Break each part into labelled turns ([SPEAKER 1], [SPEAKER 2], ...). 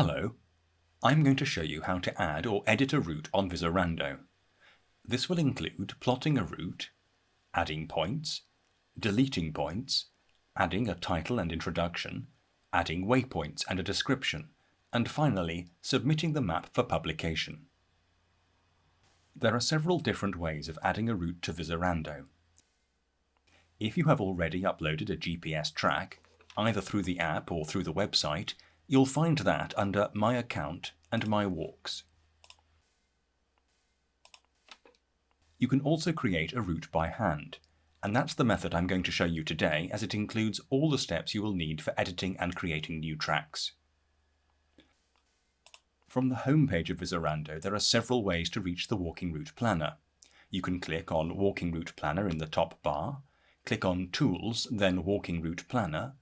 [SPEAKER 1] Hello, I'm going to show you how to add or edit a route on Visorando. This will include plotting a route, adding points, deleting points, adding a title and introduction, adding waypoints and a description, and finally submitting the map for publication. There are several different ways of adding a route to Visorando. If you have already uploaded a GPS track, either through the app or through the website, You'll find that under My Account and My Walks. You can also create a route by hand, and that's the method I'm going to show you today as it includes all the steps you will need for editing and creating new tracks. From the home page of Visorando, there are several ways to reach the Walking Route Planner. You can click on Walking Route Planner in the top bar, click on Tools, then Walking Route Planner,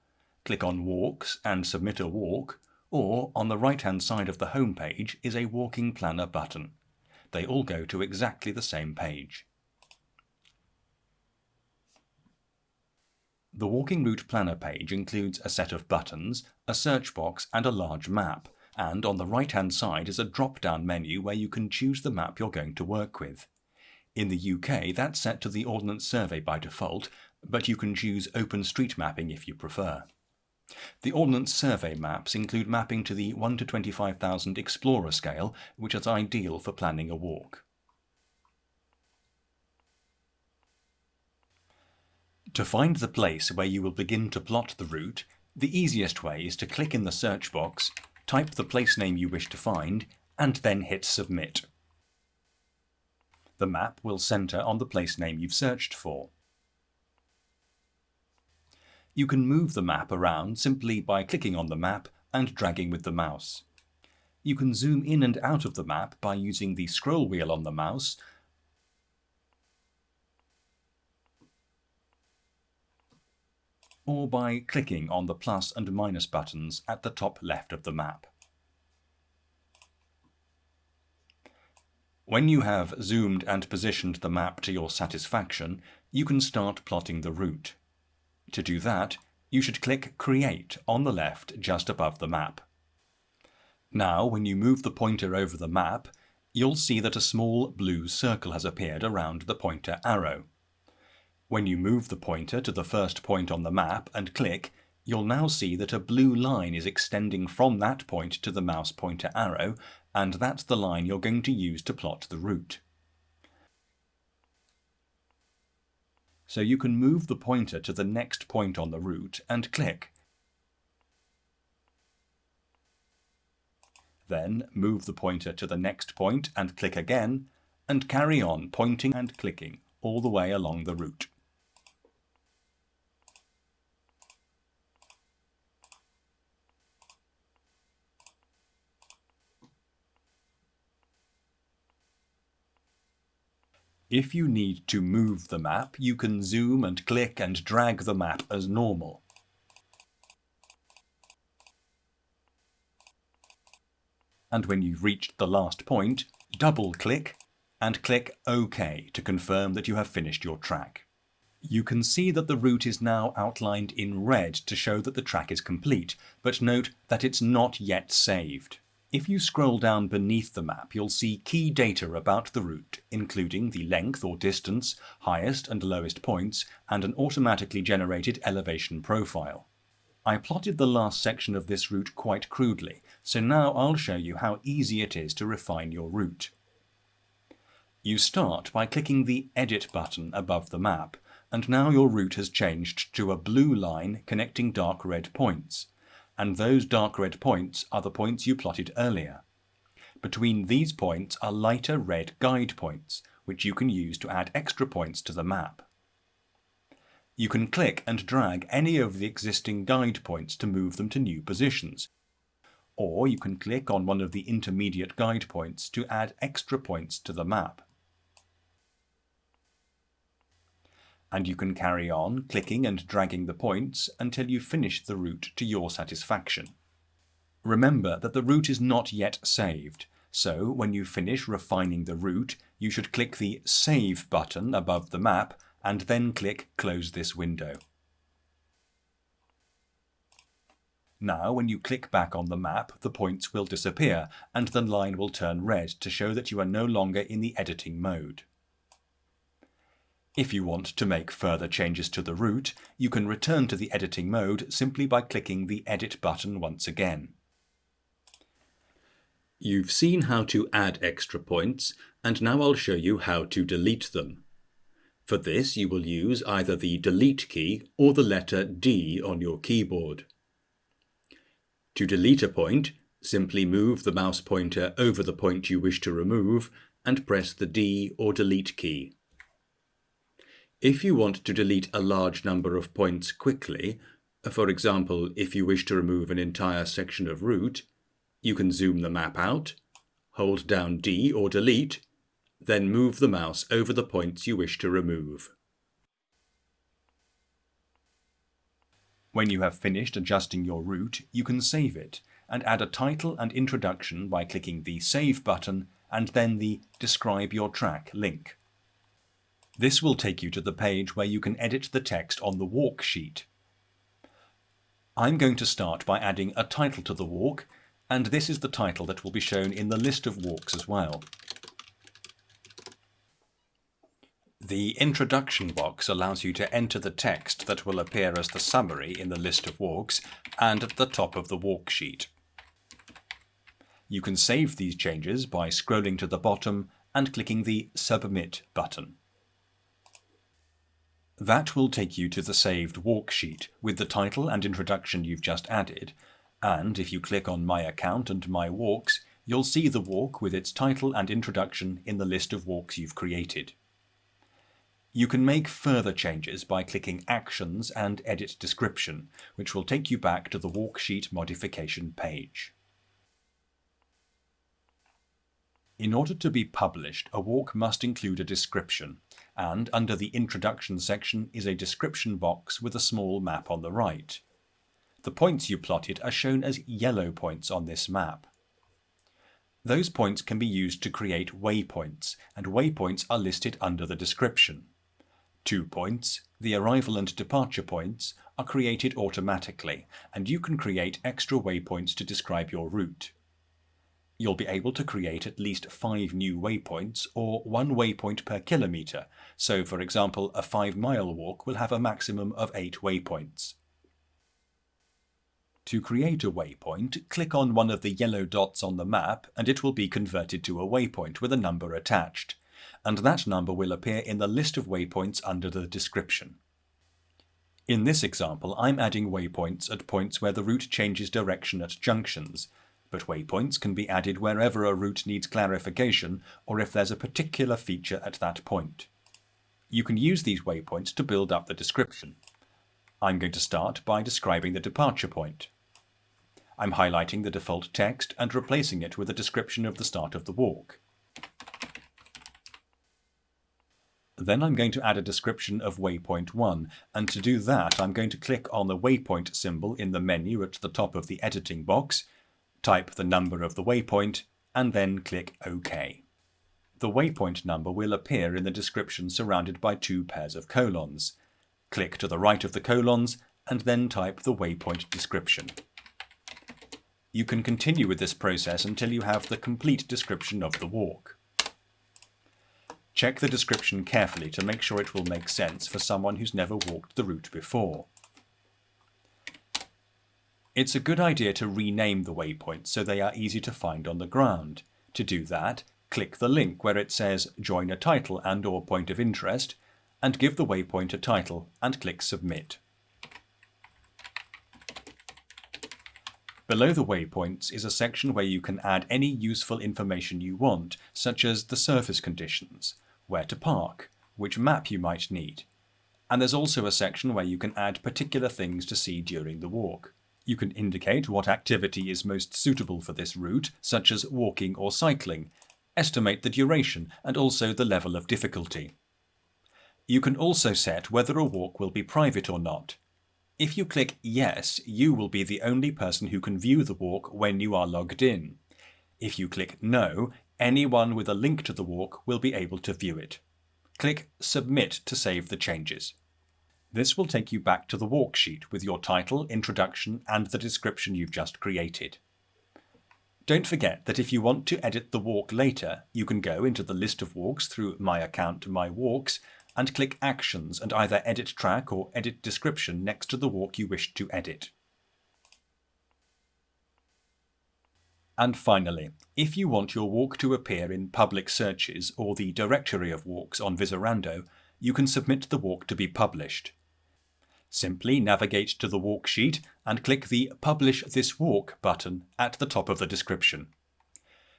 [SPEAKER 1] click on Walks and submit a walk, or on the right-hand side of the home page is a Walking Planner button. They all go to exactly the same page. The Walking Route Planner page includes a set of buttons, a search box and a large map, and on the right-hand side is a drop-down menu where you can choose the map you're going to work with. In the UK, that's set to the Ordnance Survey by default, but you can choose Open Street OpenStreetMapping if you prefer. The Ordnance Survey maps include mapping to the 1 to 25,000 Explorer scale, which is ideal for planning a walk. To find the place where you will begin to plot the route, the easiest way is to click in the search box, type the place name you wish to find, and then hit Submit. The map will centre on the place name you've searched for. You can move the map around simply by clicking on the map and dragging with the mouse. You can zoom in and out of the map by using the scroll wheel on the mouse or by clicking on the plus and minus buttons at the top left of the map. When you have zoomed and positioned the map to your satisfaction, you can start plotting the route. To do that, you should click Create on the left just above the map. Now, when you move the pointer over the map, you'll see that a small blue circle has appeared around the pointer arrow. When you move the pointer to the first point on the map and click, you'll now see that a blue line is extending from that point to the mouse pointer arrow, and that's the line you're going to use to plot the route. So you can move the pointer to the next point on the route and click. Then move the pointer to the next point and click again, and carry on pointing and clicking all the way along the route. If you need to move the map, you can zoom and click and drag the map as normal. And when you've reached the last point, double-click and click OK to confirm that you have finished your track. You can see that the route is now outlined in red to show that the track is complete, but note that it's not yet saved. If you scroll down beneath the map, you'll see key data about the route, including the length or distance, highest and lowest points, and an automatically generated elevation profile. I plotted the last section of this route quite crudely, so now I'll show you how easy it is to refine your route. You start by clicking the Edit button above the map, and now your route has changed to a blue line connecting dark red points and those dark red points are the points you plotted earlier. Between these points are lighter red guide points, which you can use to add extra points to the map. You can click and drag any of the existing guide points to move them to new positions, or you can click on one of the intermediate guide points to add extra points to the map. And you can carry on clicking and dragging the points until you finish the route to your satisfaction. Remember that the route is not yet saved, so when you finish refining the route, you should click the Save button above the map and then click Close this window. Now, when you click back on the map, the points will disappear and the line will turn red to show that you are no longer in the editing mode. If you want to make further changes to the route, you can return to the editing mode simply by clicking the Edit button once again. You've seen how to add extra points, and now I'll show you how to delete them. For this, you will use either the Delete key or the letter D on your keyboard. To delete a point, simply move the mouse pointer over the point you wish to remove and press the D or Delete key. If you want to delete a large number of points quickly, uh, for example, if you wish to remove an entire section of route, you can zoom the map out, hold down D or delete, then move the mouse over the points you wish to remove. When you have finished adjusting your route, you can save it and add a title and introduction by clicking the Save button and then the Describe Your Track link. This will take you to the page where you can edit the text on the walk sheet. I'm going to start by adding a title to the walk, and this is the title that will be shown in the list of walks as well. The introduction box allows you to enter the text that will appear as the summary in the list of walks and at the top of the walk sheet. You can save these changes by scrolling to the bottom and clicking the Submit button. That will take you to the saved walk sheet with the title and introduction you've just added, and if you click on My Account and My Walks, you'll see the walk with its title and introduction in the list of walks you've created. You can make further changes by clicking Actions and Edit Description, which will take you back to the walksheet modification page. In order to be published, a walk must include a description, and under the Introduction section is a description box with a small map on the right. The points you plotted are shown as yellow points on this map. Those points can be used to create waypoints, and waypoints are listed under the description. Two points, the arrival and departure points, are created automatically, and you can create extra waypoints to describe your route you'll be able to create at least five new waypoints or one waypoint per kilometre. So for example, a five mile walk will have a maximum of eight waypoints. To create a waypoint, click on one of the yellow dots on the map and it will be converted to a waypoint with a number attached. And that number will appear in the list of waypoints under the description. In this example, I'm adding waypoints at points where the route changes direction at junctions, but waypoints can be added wherever a route needs clarification or if there's a particular feature at that point. You can use these waypoints to build up the description. I'm going to start by describing the departure point. I'm highlighting the default text and replacing it with a description of the start of the walk. Then I'm going to add a description of waypoint 1, and to do that I'm going to click on the waypoint symbol in the menu at the top of the editing box type the number of the waypoint, and then click OK. The waypoint number will appear in the description surrounded by two pairs of colons. Click to the right of the colons and then type the waypoint description. You can continue with this process until you have the complete description of the walk. Check the description carefully to make sure it will make sense for someone who's never walked the route before. It's a good idea to rename the waypoints so they are easy to find on the ground. To do that, click the link where it says Join a title and or point of interest and give the waypoint a title and click Submit. Below the waypoints is a section where you can add any useful information you want, such as the surface conditions, where to park, which map you might need. And there's also a section where you can add particular things to see during the walk. You can indicate what activity is most suitable for this route, such as walking or cycling, estimate the duration and also the level of difficulty. You can also set whether a walk will be private or not. If you click Yes, you will be the only person who can view the walk when you are logged in. If you click No, anyone with a link to the walk will be able to view it. Click Submit to save the changes. This will take you back to the worksheet with your title, introduction and the description you've just created. Don't forget that if you want to edit the walk later, you can go into the list of walks through My Account My Walks and click Actions and either Edit Track or Edit Description next to the walk you wish to edit. And finally, if you want your walk to appear in public searches or the directory of walks on Visorando, you can submit the walk to be published. Simply navigate to the walk sheet and click the Publish this walk button at the top of the description.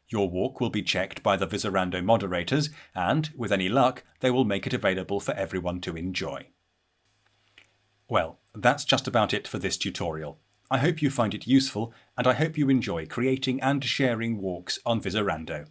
[SPEAKER 1] Your walk will be checked by the Visorando moderators and, with any luck, they will make it available for everyone to enjoy. Well, that's just about it for this tutorial. I hope you find it useful and I hope you enjoy creating and sharing walks on Visorando.